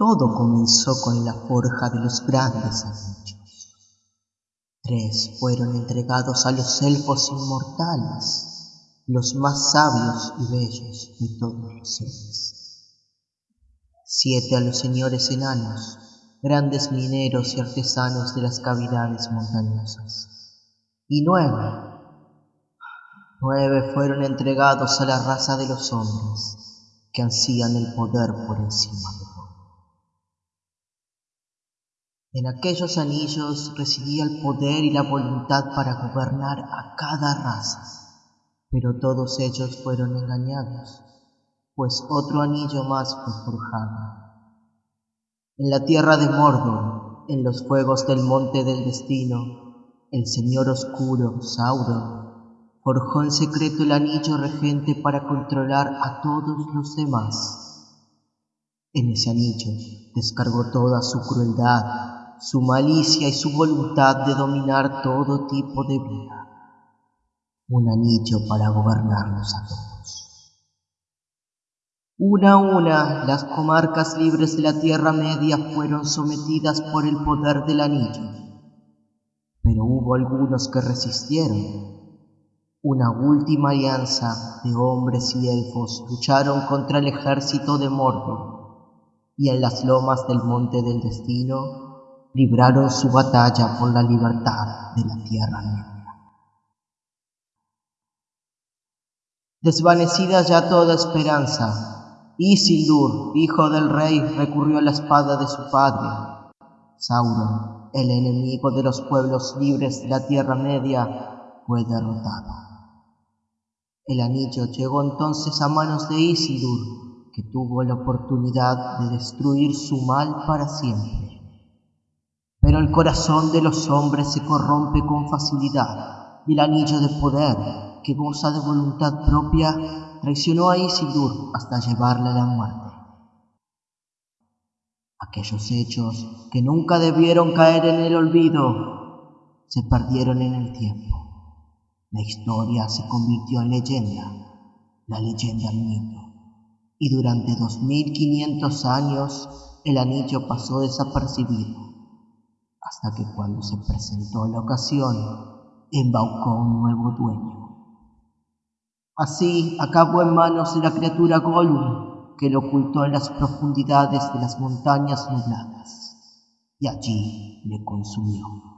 Todo comenzó con la forja de los grandes anillos. Tres fueron entregados a los elfos inmortales, los más sabios y bellos de todos los seres. Siete a los señores enanos, grandes mineros y artesanos de las cavidades montañosas. Y nueve, nueve fueron entregados a la raza de los hombres, que ansían el poder por encima de todo. En aquellos anillos residía el poder y la voluntad para gobernar a cada raza, pero todos ellos fueron engañados, pues otro anillo más fue forjado. En la tierra de Mordor, en los fuegos del monte del destino, el señor oscuro, Sauron, forjó en secreto el anillo regente para controlar a todos los demás. En ese anillo descargó toda su crueldad su malicia y su voluntad de dominar todo tipo de vida. Un anillo para gobernarnos a todos. Una a una, las comarcas libres de la Tierra Media fueron sometidas por el poder del anillo. Pero hubo algunos que resistieron. Una última alianza de hombres y elfos lucharon contra el ejército de Mordor, y en las lomas del Monte del Destino libraron su batalla por la libertad de la Tierra Media. Desvanecida ya toda esperanza, Isildur, hijo del rey, recurrió a la espada de su padre. Sauron, el enemigo de los pueblos libres de la Tierra Media, fue derrotado. El anillo llegó entonces a manos de Isildur, que tuvo la oportunidad de destruir su mal para siempre. Pero el corazón de los hombres se corrompe con facilidad y el anillo de poder, que goza de voluntad propia, traicionó a Isildur hasta llevarle a la muerte. Aquellos hechos que nunca debieron caer en el olvido se perdieron en el tiempo. La historia se convirtió en leyenda, la leyenda en mito, y durante 2500 años el anillo pasó desapercibido hasta que cuando se presentó la ocasión, embaucó un nuevo dueño. Así acabó en manos de la criatura Gollum, que lo ocultó en las profundidades de las montañas nubladas, y allí le consumió.